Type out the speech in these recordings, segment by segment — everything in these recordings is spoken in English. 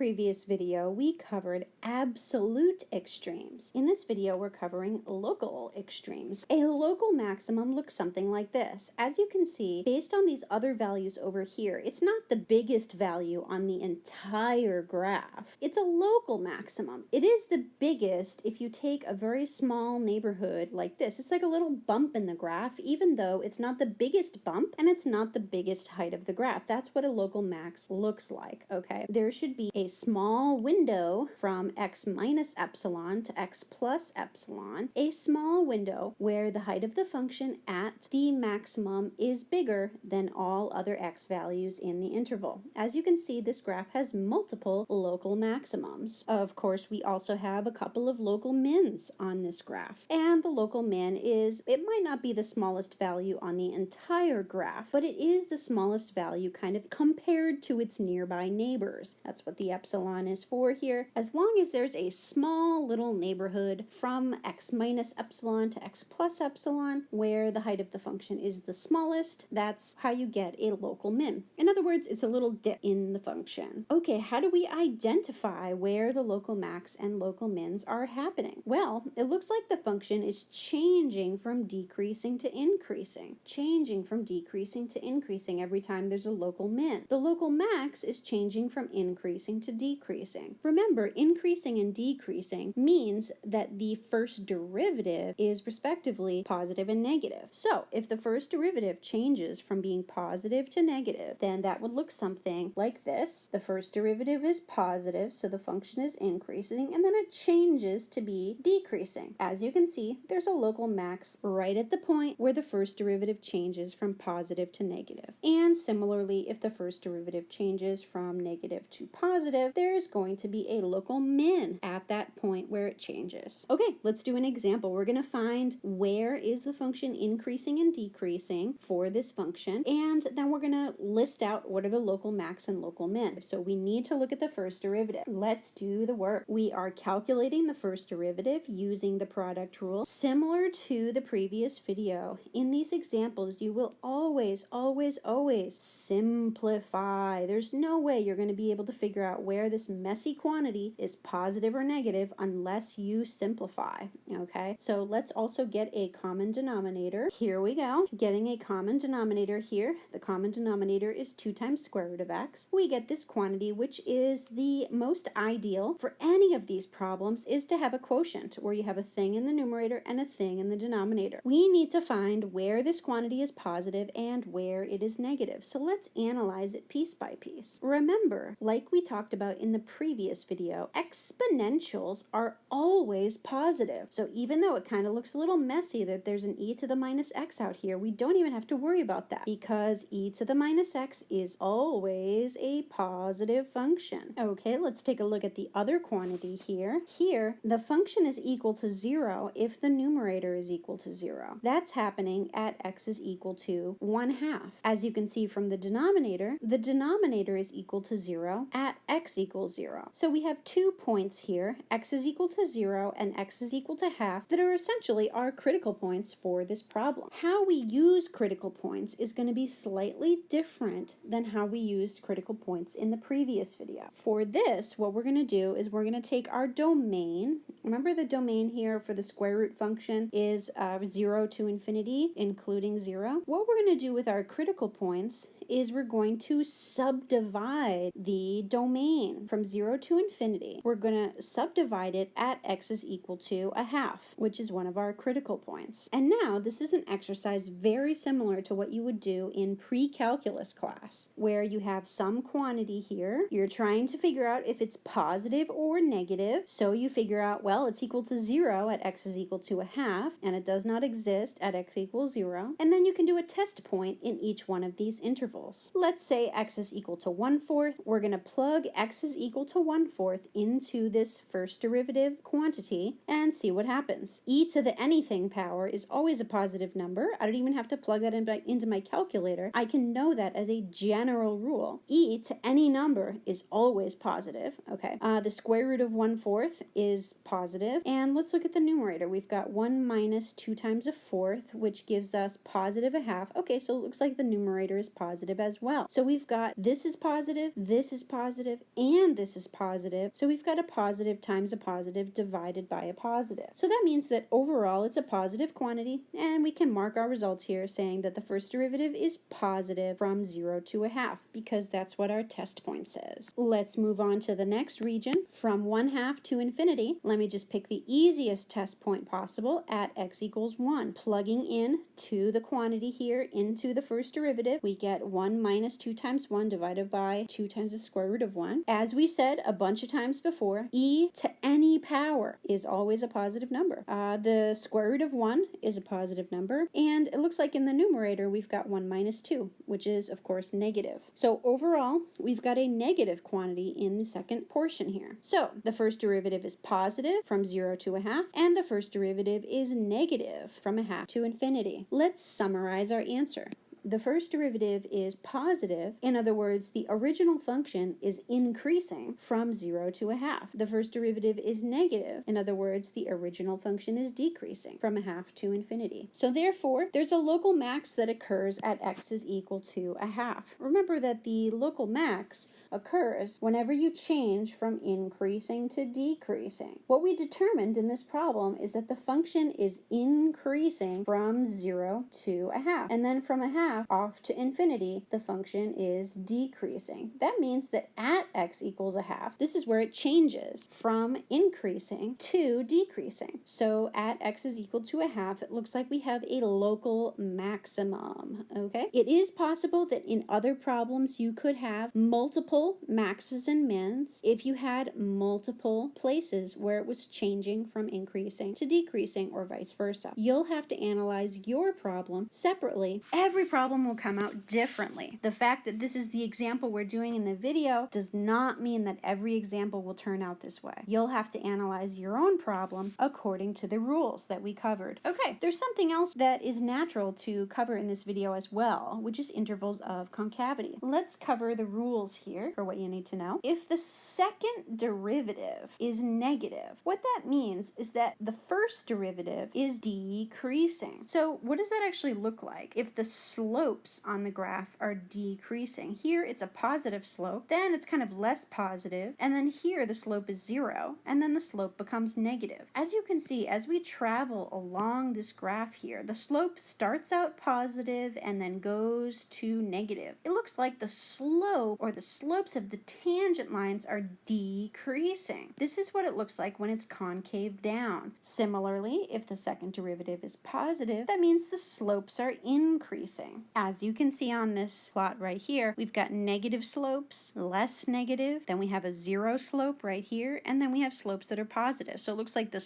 previous video, we covered absolute extremes. In this video, we're covering local extremes. A local maximum looks something like this. As you can see, based on these other values over here, it's not the biggest value on the entire graph. It's a local maximum. It is the biggest if you take a very small neighborhood like this. It's like a little bump in the graph, even though it's not the biggest bump and it's not the biggest height of the graph. That's what a local max looks like, okay? There should be a small window from x minus epsilon to x plus epsilon, a small window where the height of the function at the maximum is bigger than all other x values in the interval. As you can see, this graph has multiple local maximums. Of course, we also have a couple of local mins on this graph. And the local min is, it might not be the smallest value on the entire graph, but it is the smallest value kind of compared to its nearby neighbors. That's what the epsilon is for here. As long as there's a small little neighborhood from x minus epsilon to x plus epsilon, where the height of the function is the smallest, that's how you get a local min. In other words, it's a little dip in the function. Okay, how do we identify where the local max and local mins are happening? Well, it looks like the function is changing from decreasing to increasing, changing from decreasing to increasing every time there's a local min. The local max is changing from increasing to decreasing. Remember, increasing and decreasing means that the first derivative is respectively positive and negative. So if the first derivative changes from being positive to negative, then that would look something like this. The first derivative is positive, so the function is increasing, and then it changes to be decreasing. As you can see, there's a local max right at the point where the first derivative changes from positive to negative. And similarly, if the first derivative changes from negative to positive, there is going to be a local min at that point where it changes. Okay, let's do an example. We're going to find where is the function increasing and decreasing for this function, and then we're going to list out what are the local max and local min. So we need to look at the first derivative. Let's do the work. We are calculating the first derivative using the product rule. Similar to the previous video, in these examples, you will always, always, always simplify. There's no way you're going to be able to figure out where this messy quantity is positive or negative unless you simplify, okay? So let's also get a common denominator. Here we go. Getting a common denominator here. The common denominator is 2 times square root of x. We get this quantity, which is the most ideal for any of these problems, is to have a quotient where you have a thing in the numerator and a thing in the denominator. We need to find where this quantity is positive and where it is negative. So let's analyze it piece by piece. Remember, like we talked about in the previous video, exponentials are always positive. So even though it kind of looks a little messy that there's an e to the minus x out here, we don't even have to worry about that because e to the minus x is always a positive function. Okay, let's take a look at the other quantity here. Here, the function is equal to zero if the numerator is equal to zero. That's happening at x is equal to one half. As you can see from the denominator, the denominator is equal to zero at x equals zero. So we have two points here, x is equal to zero and x is equal to half, that are essentially our critical points for this problem. How we use critical points is going to be slightly different than how we used critical points in the previous video. For this, what we're going to do is we're going to take our domain. Remember the domain here for the square root function is uh, 0 to infinity, including 0. What we're going to do with our critical points is we're going to subdivide the domain from 0 to infinity. We're going to subdivide it at x is equal to a half, which is one of our critical points. And now this is an exercise very similar to what you would do in pre-calculus class, where you have some quantity here. You're trying to figure out if it's positive or negative. So you figure out, well, it's equal to 0 at x is equal to a half, and it does not exist at x equals 0. And then you can do a test point in each one of these intervals Let's say x is equal to 1 fourth. We're going to plug x is equal to 1 fourth into this first derivative quantity and see what happens. e to the anything power is always a positive number. I don't even have to plug that in by, into my calculator. I can know that as a general rule. e to any number is always positive. Okay. Uh, the square root of 1 fourth is positive. And let's look at the numerator. We've got 1 minus 2 times a fourth, which gives us positive a half. Okay, so it looks like the numerator is positive positive as well. So we've got this is positive, this is positive, and this is positive. So we've got a positive times a positive divided by a positive. So that means that overall it's a positive quantity, and we can mark our results here saying that the first derivative is positive from 0 to a half, because that's what our test point says. Let's move on to the next region, from 1 half to infinity. Let me just pick the easiest test point possible at x equals 1. Plugging in to the quantity here into the first derivative, we get 1 minus 2 times 1 divided by 2 times the square root of 1. As we said a bunch of times before, e to any power is always a positive number. Uh, the square root of 1 is a positive number, and it looks like in the numerator we've got 1 minus 2, which is of course negative. So overall, we've got a negative quantity in the second portion here. So the first derivative is positive from 0 to a half, and the first derivative is negative from a half to infinity. Let's summarize our answer the first derivative is positive. In other words, the original function is increasing from 0 to a half. The first derivative is negative. In other words, the original function is decreasing from a half to infinity. So therefore, there's a local max that occurs at x is equal to a half. Remember that the local max occurs whenever you change from increasing to decreasing. What we determined in this problem is that the function is increasing from 0 to a half. And then from a half, half off to infinity, the function is decreasing. That means that at x equals a half, this is where it changes from increasing to decreasing. So at x is equal to a half, it looks like we have a local maximum, okay? It is possible that in other problems you could have multiple maxes and mins if you had multiple places where it was changing from increasing to decreasing or vice versa. You'll have to analyze your problem separately. Every problem problem will come out differently. The fact that this is the example we're doing in the video does not mean that every example will turn out this way. You'll have to analyze your own problem according to the rules that we covered. Okay, there's something else that is natural to cover in this video as well, which is intervals of concavity. Let's cover the rules here for what you need to know. If the second derivative is negative, what that means is that the first derivative is decreasing. So what does that actually look like? If the slope slopes on the graph are decreasing. Here it's a positive slope, then it's kind of less positive, and then here the slope is zero, and then the slope becomes negative. As you can see, as we travel along this graph here, the slope starts out positive and then goes to negative. It looks like the slope or the slopes of the tangent lines are decreasing. This is what it looks like when it's concave down. Similarly, if the second derivative is positive, that means the slopes are increasing. As you can see on this plot right here, we've got negative slopes, less negative, then we have a zero slope right here, and then we have slopes that are positive. So it looks like the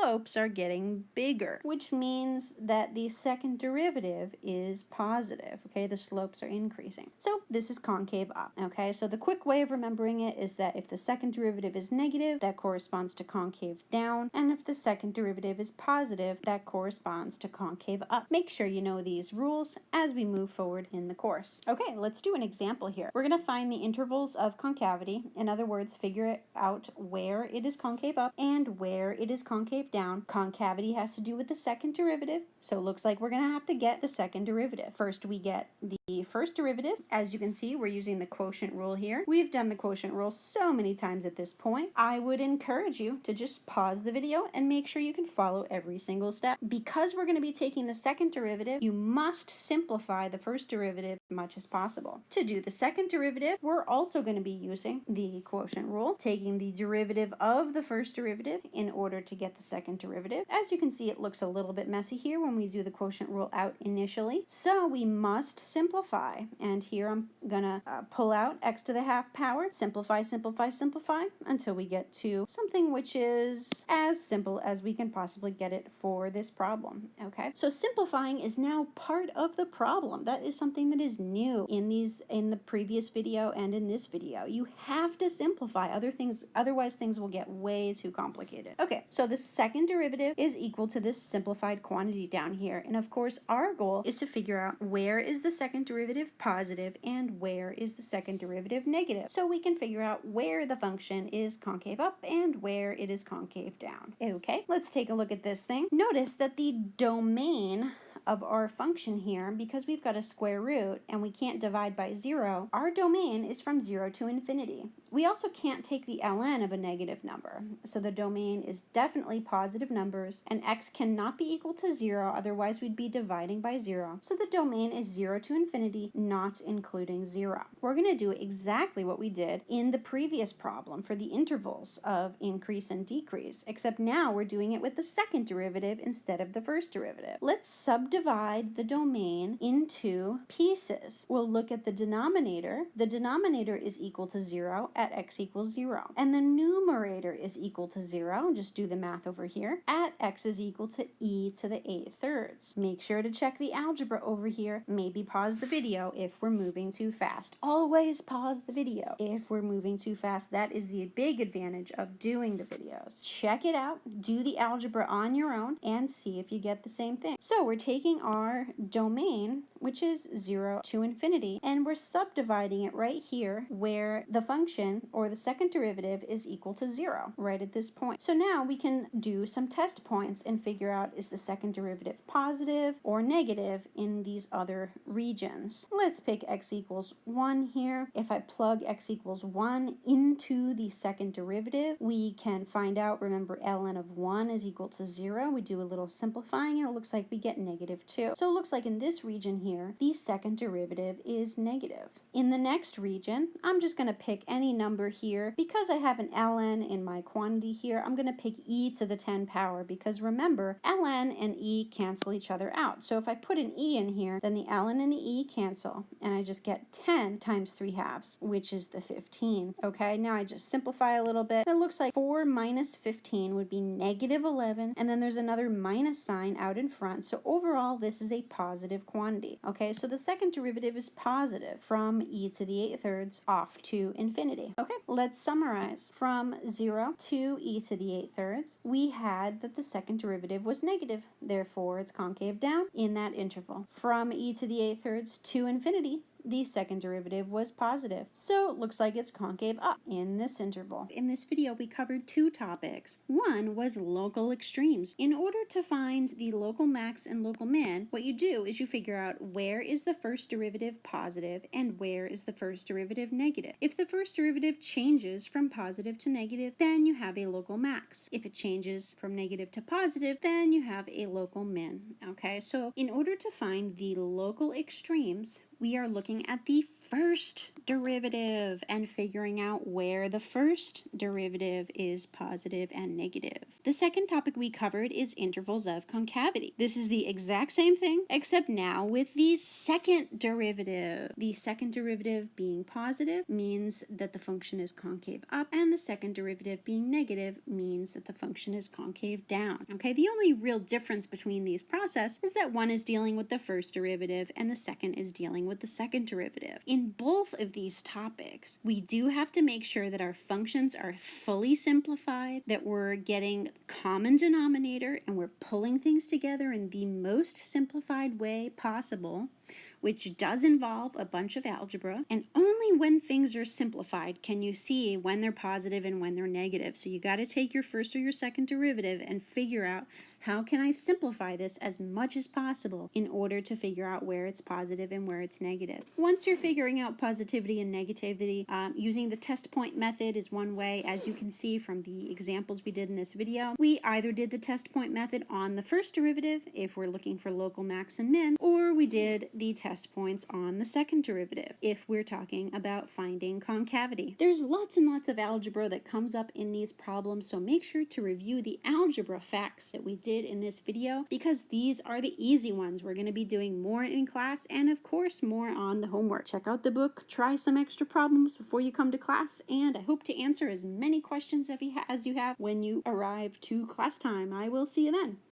slopes are getting bigger, which means that the second derivative is positive, okay? The slopes are increasing. So this is concave up, okay? So the quick way of remembering it is that if the second derivative is negative, that corresponds to concave down, and if the second derivative is positive, that corresponds to concave up. Make sure you know these rules as we move forward in the course. Okay, let's do an example here. We're going to find the intervals of concavity. In other words, figure out where it is concave up and where it is concave down. Concavity has to do with the second derivative, so it looks like we're going to have to get the second derivative. First, we get the first derivative. As you can see, we're using the quotient rule here. We've done the quotient rule so many times at this point. I would encourage you to just pause the video and make sure you can follow every single step. Because we're going to be taking the second derivative, you must simplify the first derivative as much as possible. To do the second derivative, we're also going to be using the quotient rule, taking the derivative of the first derivative in order to get the second derivative. As you can see, it looks a little bit messy here when we do the quotient rule out initially. So we must simplify. And here I'm going to uh, pull out x to the half power, simplify, simplify, simplify until we get to something which is as simple as we can possibly get it for this problem. Okay, so simplifying is now part of the problem. That is something that is new in these in the previous video and in this video. You have to simplify other things, otherwise things will get way too complicated. Okay, so the second derivative is equal to this simplified quantity down here. And of course, our goal is to figure out where is the second derivative positive and where is the second derivative negative. So we can figure out where the function is concave up and where it is concave down. Okay, let's take a look at this thing. Notice that the domain of our function here, because we've got a square root and we can't divide by zero, our domain is from zero to infinity. We also can't take the ln of a negative number, so the domain is definitely positive numbers, and x cannot be equal to zero, otherwise we'd be dividing by zero. So the domain is zero to infinity, not including zero. We're going to do exactly what we did in the previous problem for the intervals of increase and decrease, except now we're doing it with the second derivative instead of the first derivative. Let's subdivide the domain into pieces. We'll look at the denominator. The denominator is equal to zero at x equals 0. And the numerator is equal to 0, just do the math over here, at x is equal to e to the 8 thirds. Make sure to check the algebra over here. Maybe pause the video if we're moving too fast. Always pause the video if we're moving too fast. That is the big advantage of doing the videos. Check it out, do the algebra on your own, and see if you get the same thing. So we're taking our domain, which is 0 to infinity, and we're subdividing it right here where the function or the second derivative, is equal to zero right at this point. So now we can do some test points and figure out is the second derivative positive or negative in these other regions. Let's pick x equals 1 here. If I plug x equals 1 into the second derivative, we can find out, remember ln of 1 is equal to 0. We do a little simplifying and it looks like we get negative 2. So it looks like in this region here, the second derivative is negative. In the next region, I'm just going to pick any number here. Because I have an ln in my quantity here, I'm going to pick e to the 10 power because remember, ln and e cancel each other out. So if I put an e in here, then the ln and the e cancel, and I just get 10 times 3 halves, which is the 15. Okay, now I just simplify a little bit. It looks like 4 minus 15 would be negative 11, and then there's another minus sign out in front. So overall, this is a positive quantity. Okay, so the second derivative is positive from e to the 8 thirds off to infinity. Okay, let's summarize. From 0 to e to the 8 thirds, we had that the second derivative was negative. Therefore, it's concave down in that interval. From e to the 8 thirds to infinity, the second derivative was positive. So it looks like it's concave up in this interval. In this video, we covered two topics. One was local extremes. In order to find the local max and local min, what you do is you figure out where is the first derivative positive and where is the first derivative negative. If the first derivative changes from positive to negative, then you have a local max. If it changes from negative to positive, then you have a local min. Okay, so in order to find the local extremes, we are looking at the first derivative and figuring out where the first derivative is positive and negative. The second topic we covered is intervals of concavity. This is the exact same thing, except now with the second derivative. The second derivative being positive means that the function is concave up, and the second derivative being negative means that the function is concave down. Okay, the only real difference between these processes is that one is dealing with the first derivative and the second is dealing with the derivative. In both of these topics, we do have to make sure that our functions are fully simplified, that we're getting common denominator and we're pulling things together in the most simplified way possible which does involve a bunch of algebra. And only when things are simplified can you see when they're positive and when they're negative. So you got to take your first or your second derivative and figure out how can I simplify this as much as possible in order to figure out where it's positive and where it's negative? Once you're figuring out positivity and negativity, um, using the test point method is one way, as you can see from the examples we did in this video. We either did the test point method on the first derivative, if we're looking for local max and min, or we did the test points on the second derivative, if we're talking about finding concavity. There's lots and lots of algebra that comes up in these problems, so make sure to review the algebra facts that we did in this video because these are the easy ones. We're going to be doing more in class and of course more on the homework. Check out the book, try some extra problems before you come to class, and I hope to answer as many questions as you have when you arrive to class time. I will see you then.